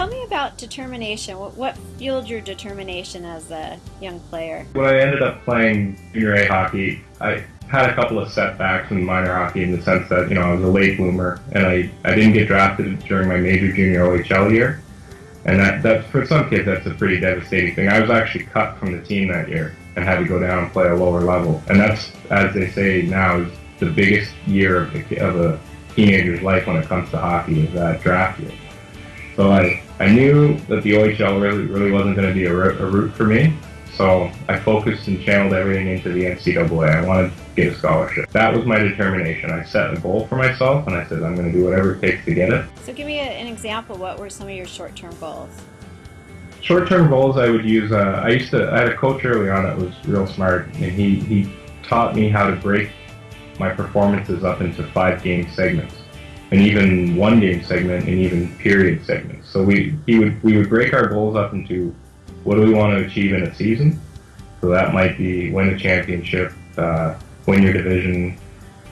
tell me about determination. What, what fueled your determination as a young player? When I ended up playing junior A hockey, I had a couple of setbacks in minor hockey in the sense that, you know, I was a late bloomer and I, I didn't get drafted during my major junior OHL year. And that, that, for some kids, that's a pretty devastating thing. I was actually cut from the team that year and had to go down and play a lower level. And that's, as they say now, is the biggest year of, the, of a teenager's life when it comes to hockey is that draft year. So I, I knew that the OHL really, really wasn't going to be a, a route for me. So I focused and channeled everything into the NCAA. I wanted to get a scholarship. That was my determination. I set a goal for myself and I said I'm going to do whatever it takes to get it. So give me a, an example. What were some of your short-term goals? Short-term goals I would use, uh, I used to, I had a coach early on that was real smart and he, he taught me how to break my performances up into five game segments and even one game segment and even period segments. So we he would we would break our goals up into what do we want to achieve in a season. So that might be win a championship, uh, win your division,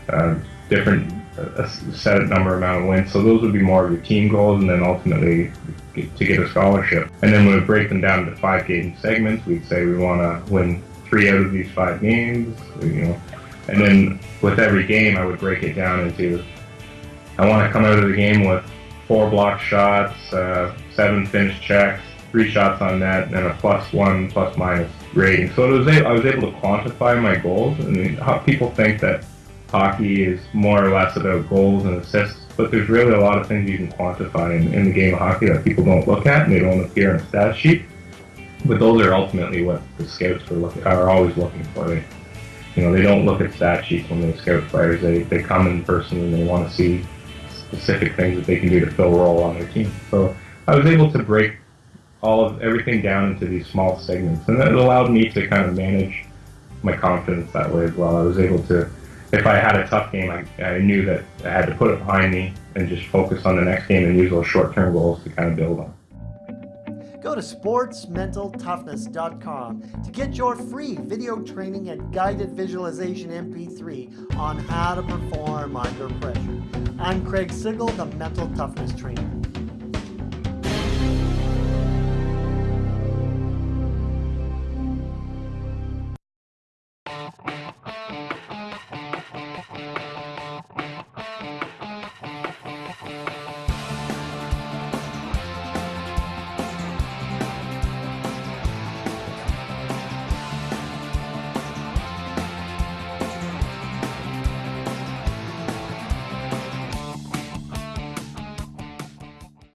uh, different a set number amount of wins. So those would be more of your team goals, and then ultimately to get a scholarship. And then we would break them down into five game segments. We'd say we want to win three out of these five games, you know. And then with every game, I would break it down into I want to come out of the game with four block shots, uh, seven finished checks, three shots on net, and a plus one, plus minus rating. So it was I was able to quantify my goals. And people think that hockey is more or less about goals and assists, but there's really a lot of things you can quantify in, in the game of hockey that people don't look at and they don't appear in a stat sheet. But those are ultimately what the scouts are, looking, are always looking for. They, you know, they don't look at stat sheets when they scout players. They, they come in person and they want to see specific things that they can do to fill a role on their team. So I was able to break all of everything down into these small segments, and it allowed me to kind of manage my confidence that way as well. I was able to, if I had a tough game, I, I knew that I had to put it behind me and just focus on the next game and use those short-term goals to kind of build on. Go to sportsmentaltoughness.com to get your free video training and guided visualization MP3 on how to perform under pressure. I'm Craig Sigl, the Mental Toughness Trainer.